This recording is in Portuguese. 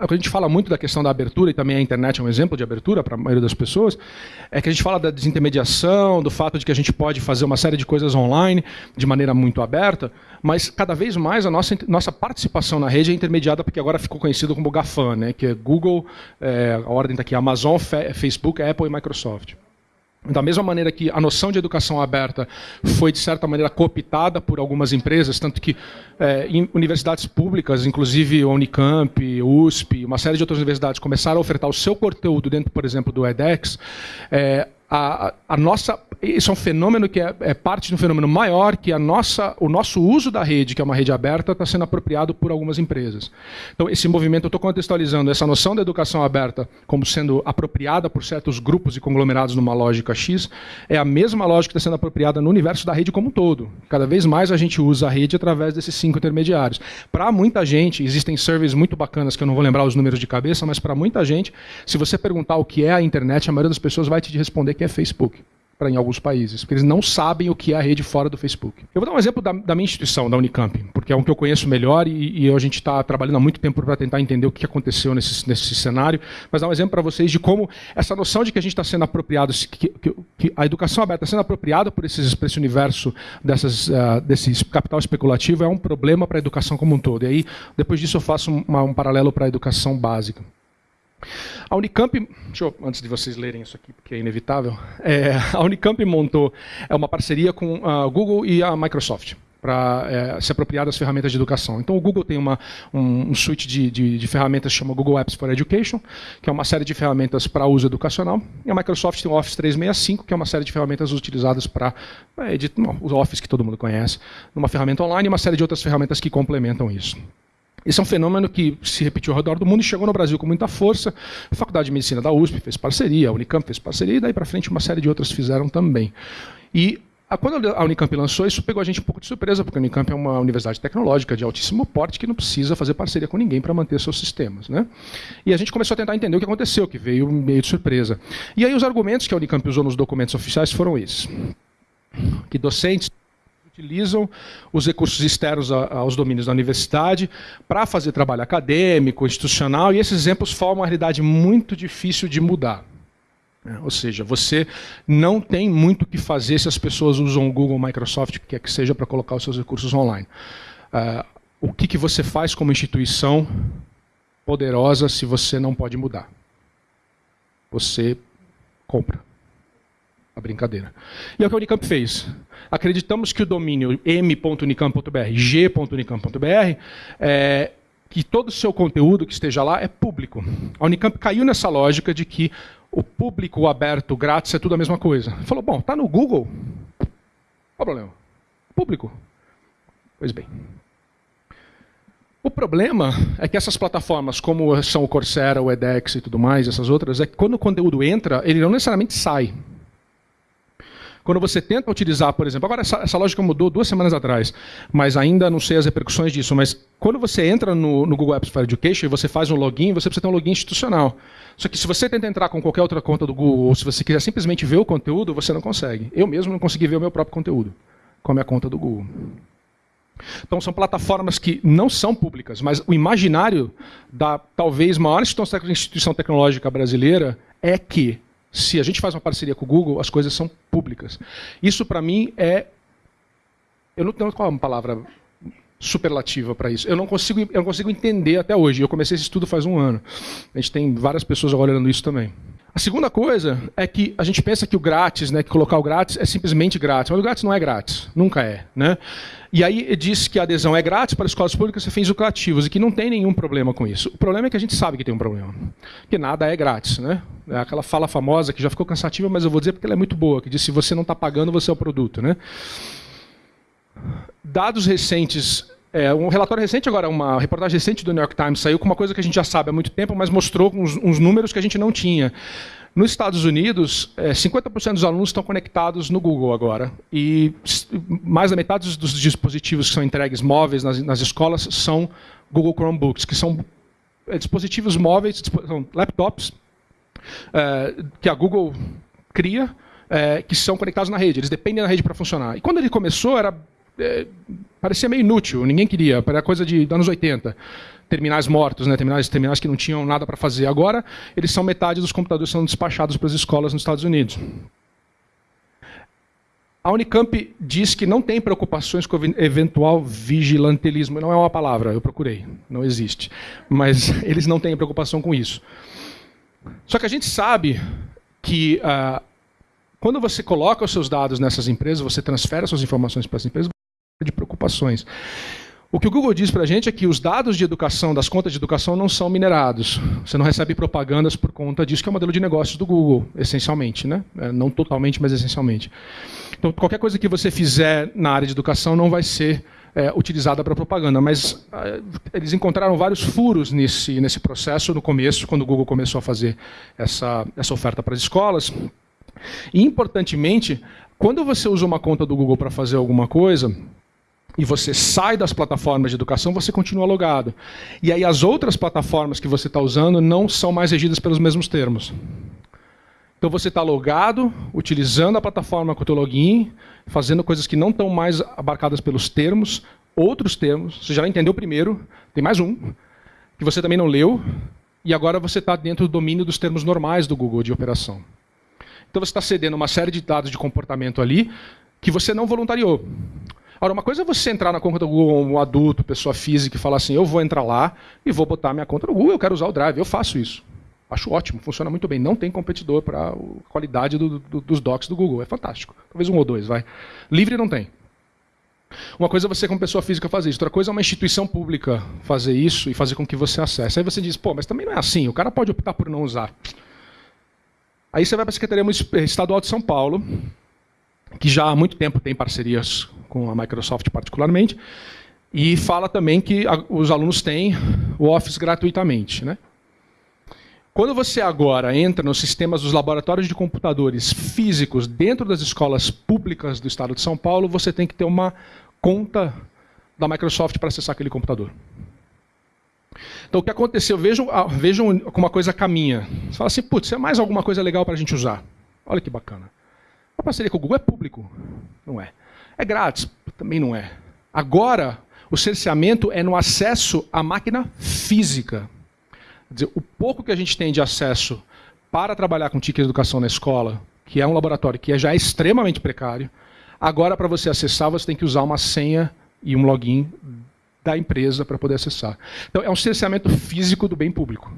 a gente fala muito da questão da abertura, e também a internet é um exemplo de abertura para a maioria das pessoas, é que a gente fala da desintermediação, do fato de que a gente pode fazer uma série de coisas online de maneira muito aberta, mas cada vez mais a nossa, nossa participação na rede é intermediada porque agora ficou conhecido como GAFAM, né, que é Google, é, a ordem está aqui, Amazon, Facebook, Apple e Microsoft. Da mesma maneira que a noção de educação aberta foi, de certa maneira, cooptada por algumas empresas, tanto que é, em universidades públicas, inclusive Unicamp, USP, uma série de outras universidades, começaram a ofertar o seu conteúdo dentro, por exemplo, do edX, é, a, a, nossa isso é um fenômeno que é, é, parte de um fenômeno maior que a nossa o nosso uso da rede que é uma rede aberta está sendo apropriado por algumas empresas. Então esse movimento eu estou contextualizando essa noção da educação aberta como sendo apropriada por certos grupos e conglomerados numa lógica X é a mesma lógica que está sendo apropriada no universo da rede como um todo. Cada vez mais a gente usa a rede através desses cinco intermediários. Para muita gente existem surveys muito bacanas que eu não vou lembrar os números de cabeça mas para muita gente se você perguntar o que é a internet a maioria das pessoas vai te responder que é Facebook para em alguns países, porque eles não sabem o que é a rede fora do Facebook. Eu vou dar um exemplo da, da minha instituição, da Unicamp, porque é um que eu conheço melhor e, e a gente está trabalhando há muito tempo para tentar entender o que aconteceu nesse, nesse cenário, mas dar um exemplo para vocês de como essa noção de que a gente está sendo apropriado, que, que, que, a educação aberta está sendo apropriada por, esses, esse universo dessas, uh, desse capital especulativo é um problema para a educação como um todo. E aí, depois disso, eu faço uma, um paralelo para a educação básica. A Unicamp, eu, antes de vocês lerem isso aqui, porque é inevitável, é, a Unicamp montou é uma parceria com a Google e a Microsoft para é, se apropriar das ferramentas de educação. Então, o Google tem uma, um, um suite de, de, de ferramentas que chama Google Apps for Education, que é uma série de ferramentas para uso educacional, e a Microsoft tem o Office 365, que é uma série de ferramentas utilizadas para é, o Office que todo mundo conhece, uma ferramenta online e uma série de outras ferramentas que complementam isso. Esse é um fenômeno que se repetiu ao redor do mundo e chegou no Brasil com muita força. A Faculdade de Medicina da USP fez parceria, a Unicamp fez parceria, e daí para frente uma série de outras fizeram também. E quando a Unicamp lançou, isso pegou a gente um pouco de surpresa, porque a Unicamp é uma universidade tecnológica de altíssimo porte que não precisa fazer parceria com ninguém para manter seus sistemas. Né? E a gente começou a tentar entender o que aconteceu, que veio meio de surpresa. E aí os argumentos que a Unicamp usou nos documentos oficiais foram esses. Que docentes utilizam os recursos externos aos domínios da universidade para fazer trabalho acadêmico, institucional, e esses exemplos formam uma realidade muito difícil de mudar. É, ou seja, você não tem muito o que fazer se as pessoas usam o Google, Microsoft, o que quer que seja, para colocar os seus recursos online. Uh, o que, que você faz como instituição poderosa se você não pode mudar? Você compra a brincadeira. E é o que a Unicamp fez. Acreditamos que o domínio m.unicamp.br, g.unicamp.br, é, que todo o seu conteúdo que esteja lá é público. A Unicamp caiu nessa lógica de que o público, o aberto, o grátis é tudo a mesma coisa. Falou, bom, está no Google, qual o problema? Público. Pois bem. O problema é que essas plataformas, como são o Coursera, o edX e tudo mais, essas outras, é que quando o conteúdo entra, ele não necessariamente sai. Quando você tenta utilizar, por exemplo, agora essa, essa, lógica mudou duas semanas atrás, mas ainda não sei as repercussões disso, mas quando você entra no, no Google Apps for Education e você faz um login, você precisa ter um login institucional. Só que se você tenta entrar com qualquer outra conta do Google, ou se você quiser simplesmente ver o conteúdo, você não consegue. Eu mesmo não consegui ver o meu próprio conteúdo com a minha conta do Google. Então são plataformas que não são públicas, mas o imaginário da talvez maior instituição tecnológica brasileira é que se a gente faz uma parceria com o Google, as coisas são públicas. Isso, para mim, é. Eu não tenho qual é uma palavra superlativa para isso. Eu não consigo, eu não consigo entender até hoje. Eu comecei esse estudo faz um ano. A gente tem várias pessoas agora olhando isso também. A segunda coisa é que a gente pensa que o grátis, né, que colocar o grátis é simplesmente grátis, mas o grátis não é grátis, nunca é, né? E aí diz que a adesão é grátis para escolas públicas e fins lucrativos e que não tem nenhum problema com isso. O problema é que a gente sabe que tem um problema, que nada é grátis, né? É aquela fala famosa que já ficou cansativa, mas eu vou dizer porque ela é muito boa, que diz se você não está pagando, você é o produto, né? Dados recentes é, um relatório recente agora, uma reportagem recente do New York Times saiu com uma coisa que a gente já sabe há muito tempo, mas mostrou uns, uns números que a gente não tinha. Nos Estados Unidos, é, 50% dos alunos estão conectados no Google agora. E mais da metade dos dispositivos que são entregues móveis nas, nas escolas são Google Chromebooks, que são é, dispositivos móveis, são laptops, é, que a Google cria, é, que são conectados na rede. Eles dependem da rede para funcionar. E quando ele começou, era é, parecia meio inútil, ninguém queria, era coisa de anos 80 terminais mortos, né, terminais, terminais que não tinham nada para fazer. Agora, eles são metade dos computadores são despachados para as escolas nos Estados Unidos. A Unicamp diz que não tem preocupações com eventual vigilantelismo. Não é uma palavra, eu procurei, não existe. Mas eles não têm preocupação com isso. Só que a gente sabe que uh, quando você coloca os seus dados nessas empresas, você transfere suas informações para as empresas, O que o Google diz para a gente é que os dados de educação, das contas de educação, não são minerados. Você não recebe propagandas por conta disso, que é o modelo de negócios do Google, essencialmente. Né? É, não totalmente, mas essencialmente. Então, qualquer coisa que você fizer na área de educação não vai ser é, utilizada para propaganda. Mas é, eles encontraram vários furos nesse, nesse processo no começo, quando o Google começou a fazer essa, essa oferta para as escolas. E, importantemente, quando você usa uma conta do Google para fazer alguma coisa, e você sai das plataformas de educação, você continua logado. E aí as outras plataformas que você está usando não são mais regidas pelos mesmos termos. Então você está logado, utilizando a plataforma com o teu login, fazendo coisas que não estão mais abarcadas pelos termos, outros termos, você já entendeu o primeiro, tem mais um, que você também não leu, e agora você está dentro do domínio dos termos normais do Google de operação. Então você está cedendo uma série de dados de comportamento ali que você não voluntariou. Ora, uma coisa é você entrar na conta do Google, um adulto, pessoa física, e falar assim: eu vou entrar lá e vou botar minha conta no Google, eu quero usar o Drive. Eu faço isso. Acho ótimo, funciona muito bem. Não tem competidor para a qualidade do, do, dos docs do Google. É fantástico. Talvez um ou dois, vai. Livre não tem. Uma coisa é você, como pessoa física, fazer isso. Outra coisa é uma instituição pública fazer isso e fazer com que você acesse. Aí você diz, pô, mas também não é assim. O cara pode optar por não usar. Aí você vai para a Secretaria Estadual de São Paulo, que já há muito tempo tem parcerias com a Microsoft particularmente, e fala também que os alunos têm o Office gratuitamente. Né? Quando você agora entra nos sistemas dos laboratórios de computadores físicos dentro das escolas públicas do estado de São Paulo, você tem que ter uma conta da Microsoft para acessar aquele computador. Então o que aconteceu? Vejam, vejam como uma coisa caminha. Você fala assim, putz, é mais alguma coisa legal para a gente usar. Olha que bacana. A parceria com o Google é público? Não é. É grátis? Também não é. Agora, o cerceamento é no acesso à máquina física. Quer dizer, o pouco que a gente tem de acesso para trabalhar com TIC educação na escola, que é um laboratório que é já extremamente precário, agora para você acessar você tem que usar uma senha e um login da empresa para poder acessar. Então é um cerceamento físico do bem público.